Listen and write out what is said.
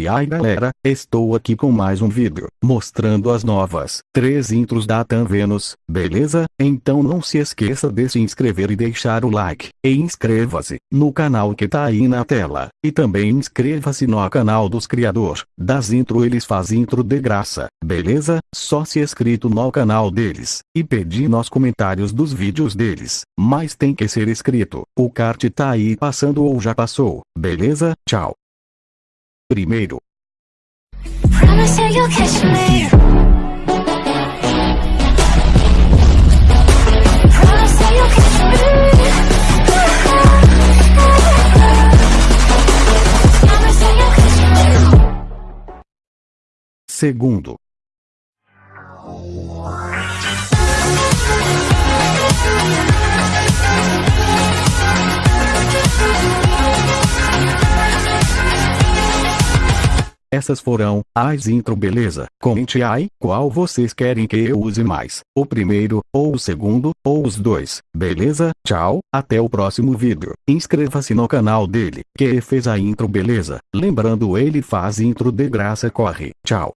E aí galera, estou aqui com mais um vídeo, mostrando as novas, três intros da Tan Venus, beleza? Então não se esqueça de se inscrever e deixar o like, e inscreva-se, no canal que tá aí na tela, e também inscreva-se no canal dos criador, das intro eles fazem intro de graça, beleza? Só se inscrito no canal deles, e pedir nos comentários dos vídeos deles, mas tem que ser inscrito, o card tá aí passando ou já passou, beleza? Tchau. Primeiro, Promise Essas foram as intro beleza. Comente aí qual vocês querem que eu use mais. O primeiro, ou o segundo, ou os dois. Beleza? Tchau, até o próximo vídeo. Inscreva-se no canal dele, que fez a intro beleza. Lembrando ele faz intro de graça corre. Tchau.